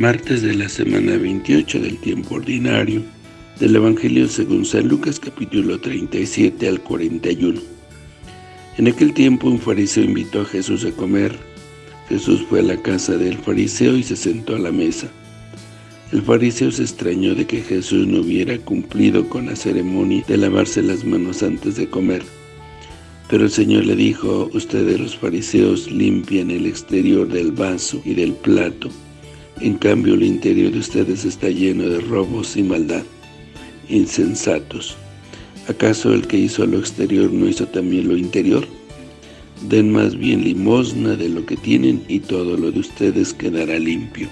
martes de la semana 28 del tiempo ordinario del Evangelio según San Lucas capítulo 37 al 41. En aquel tiempo un fariseo invitó a Jesús a comer. Jesús fue a la casa del fariseo y se sentó a la mesa. El fariseo se extrañó de que Jesús no hubiera cumplido con la ceremonia de lavarse las manos antes de comer. Pero el Señor le dijo, ustedes los fariseos limpian el exterior del vaso y del plato, en cambio el interior de ustedes está lleno de robos y maldad. Insensatos. ¿Acaso el que hizo lo exterior no hizo también lo interior? Den más bien limosna de lo que tienen y todo lo de ustedes quedará limpio.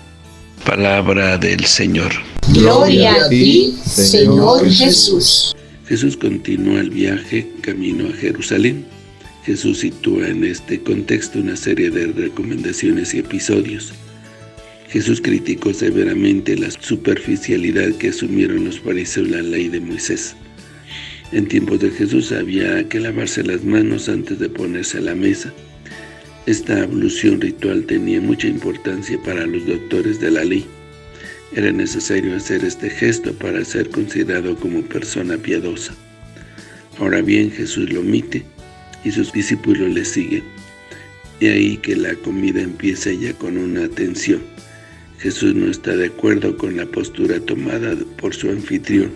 Palabra del Señor. Gloria a ti, Señor Jesús. Jesús continúa el viaje camino a Jerusalén. Jesús sitúa en este contexto una serie de recomendaciones y episodios. Jesús criticó severamente la superficialidad que asumieron los fariseos la ley de Moisés. En tiempos de Jesús había que lavarse las manos antes de ponerse a la mesa. Esta ablución ritual tenía mucha importancia para los doctores de la ley. Era necesario hacer este gesto para ser considerado como persona piadosa. Ahora bien, Jesús lo omite y sus discípulos le siguen. De ahí que la comida empieza ya con una atención. Jesús no está de acuerdo con la postura tomada por su anfitrión.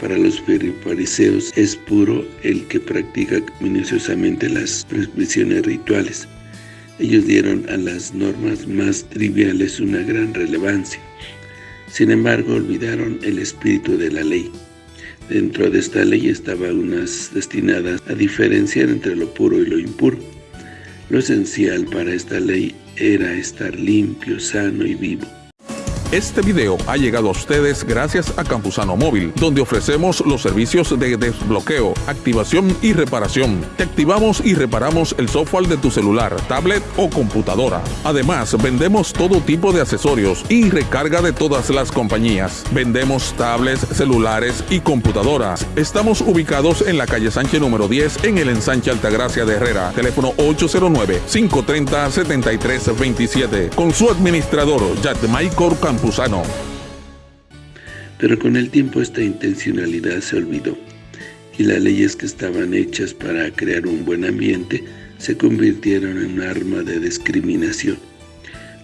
Para los fariseos es puro el que practica minuciosamente las prescripciones rituales. Ellos dieron a las normas más triviales una gran relevancia. Sin embargo, olvidaron el espíritu de la ley. Dentro de esta ley estaban unas destinadas a diferenciar entre lo puro y lo impuro. Lo esencial para esta ley era estar limpio, sano y vivo. Este video ha llegado a ustedes gracias a Campusano Móvil, donde ofrecemos los servicios de desbloqueo, activación y reparación. Te activamos y reparamos el software de tu celular, tablet o computadora. Además, vendemos todo tipo de accesorios y recarga de todas las compañías. Vendemos tablets, celulares y computadoras. Estamos ubicados en la calle Sánchez número 10 en el ensanche Altagracia de Herrera. Teléfono 809-530-7327. Con su administrador, Michael Pero con el tiempo esta intencionalidad se olvidó, y las leyes que estaban hechas para crear un buen ambiente se convirtieron en un arma de discriminación.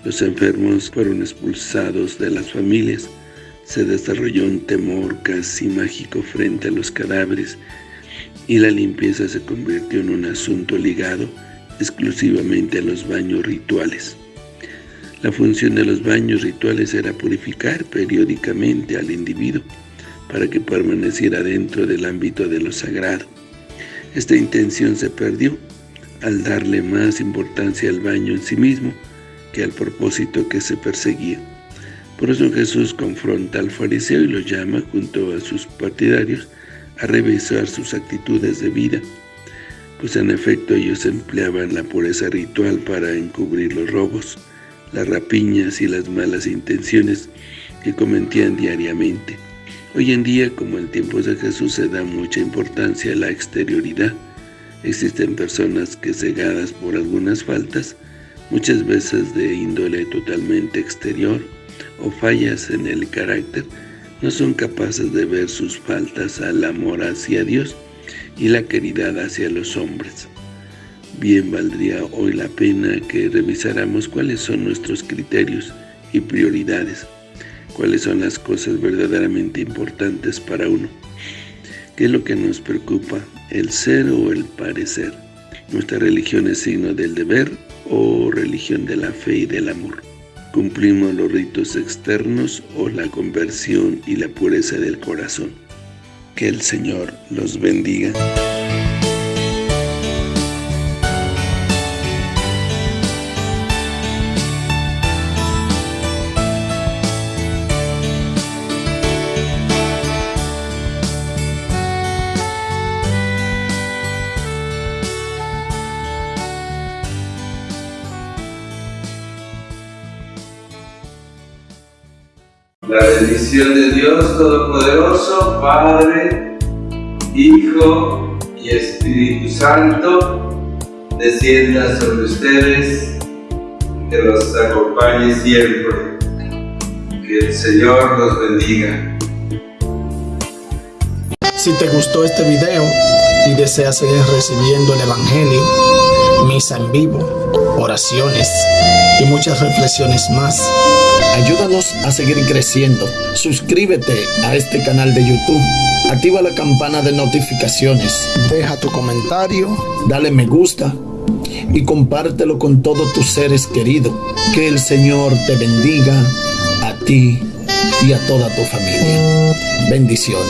Los enfermos fueron expulsados de las familias, se desarrolló un temor casi mágico frente a los cadáveres, y la limpieza se convirtió en un asunto ligado exclusivamente a los baños rituales. La función de los baños rituales era purificar periódicamente al individuo para que permaneciera dentro del ámbito de lo sagrado. Esta intención se perdió al darle más importancia al baño en sí mismo que al propósito que se perseguía. Por eso Jesús confronta al fariseo y lo llama, junto a sus partidarios, a revisar sus actitudes de vida, pues en efecto ellos empleaban la pureza ritual para encubrir los robos, las rapiñas y las malas intenciones que cometían diariamente. Hoy en día, como en tiempos de Jesús, se da mucha importancia a la exterioridad. Existen personas que cegadas por algunas faltas, muchas veces de índole totalmente exterior o fallas en el carácter, no son capaces de ver sus faltas al amor hacia Dios y la caridad hacia los hombres bien valdría hoy la pena que revisáramos cuáles son nuestros criterios y prioridades, cuáles son las cosas verdaderamente importantes para uno, qué es lo que nos preocupa, el ser o el parecer, nuestra religión es signo del deber o religión de la fe y del amor, cumplimos los ritos externos o la conversión y la pureza del corazón. Que el Señor los bendiga. La bendición de Dios Todopoderoso, Padre, Hijo y Espíritu Santo, descienda sobre ustedes, que los acompañe siempre. Que el Señor los bendiga. Si te gustó este video y deseas seguir recibiendo el Evangelio, misa en vivo, oraciones y muchas reflexiones más, ayúdanos a seguir creciendo. Suscríbete a este canal de YouTube. Activa la campana de notificaciones. Deja tu comentario, dale me gusta y compártelo con todos tus seres queridos. Que el Señor te bendiga a ti y a toda tu familia. Bendiciones.